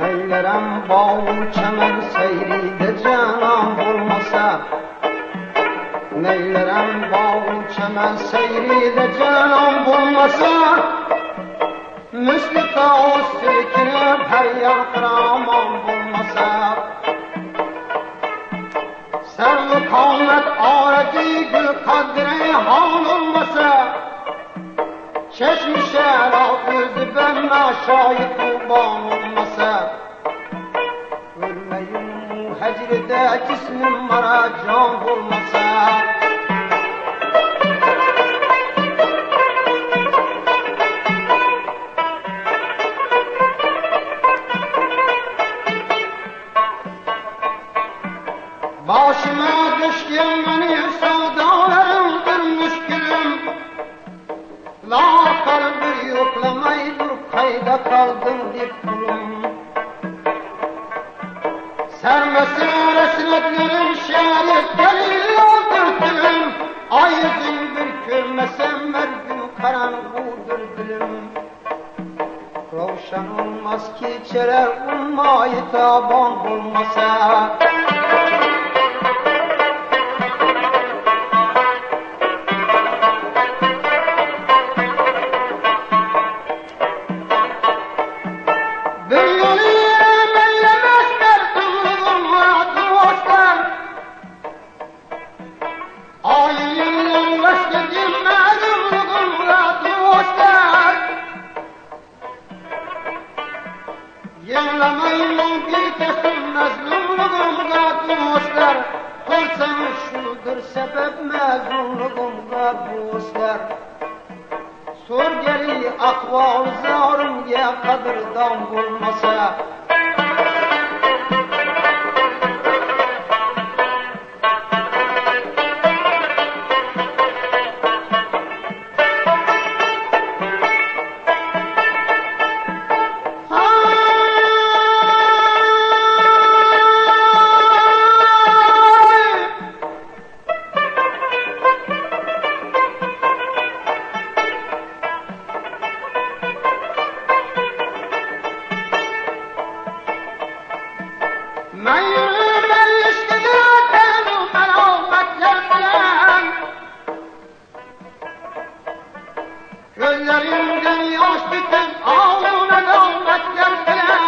Neylerem bal çəmər seyridə canan bulmasa Neylerem bal çəmər seyridə canan bulmasa Müslü qaos silkinib hər yer qıraman bulmasa Sərli qavmət arəki gül qadri han olmasa. Çeşmişə rak yüzü bənna şahit qurban olmasa Ölmeyim hecrde cismim bana can olmasa Başıma düşkün beni sevdalarımdır müşkülüm La kalbi yoklamayı dur kayda kaldım dip Akşam olmaz ki içerer umma Yetabon bulmasa Yenilemeyin bir kesim mezunluğum hayatı hoşlar Kılsan şudur sebep mezunluğum hayatı hoşlar Sor geri akval zarımga qadrdon bo'lmasa Hay! Gözlerimden yaş biten ağlı melametler bilen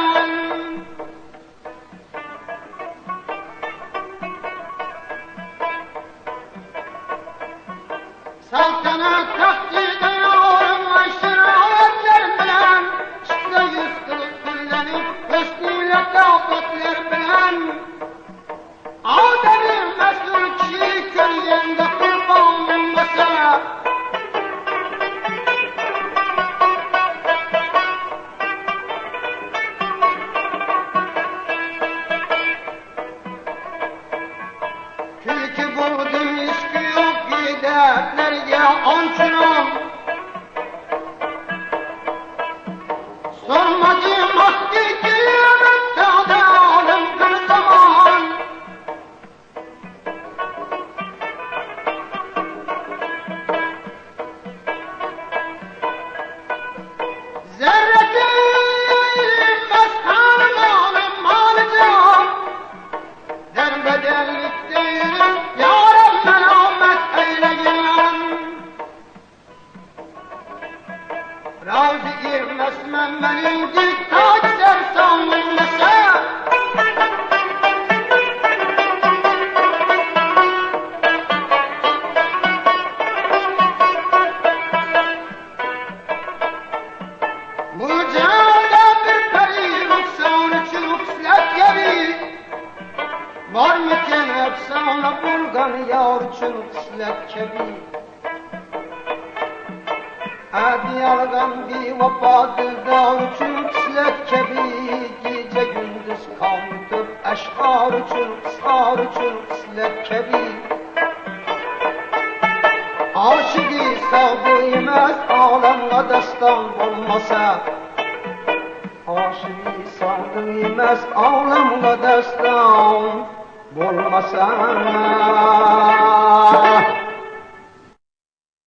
Saltanat takdirde yorum aşiretler bilen Çıksa yüz kılık dillenip hüsnüyle محمد peri noksan için ukslet gibi Var mıken efsane bulgan yar için kıslet kebi Hadi yalgan bir vefa dildar için kıslet kebi Gece gündüz kalkıp eşkar için kısar için kıslet kebi Aşık savdıyımız alemle destan bulmasa Aşık savdıyımız alemle destan bulmasa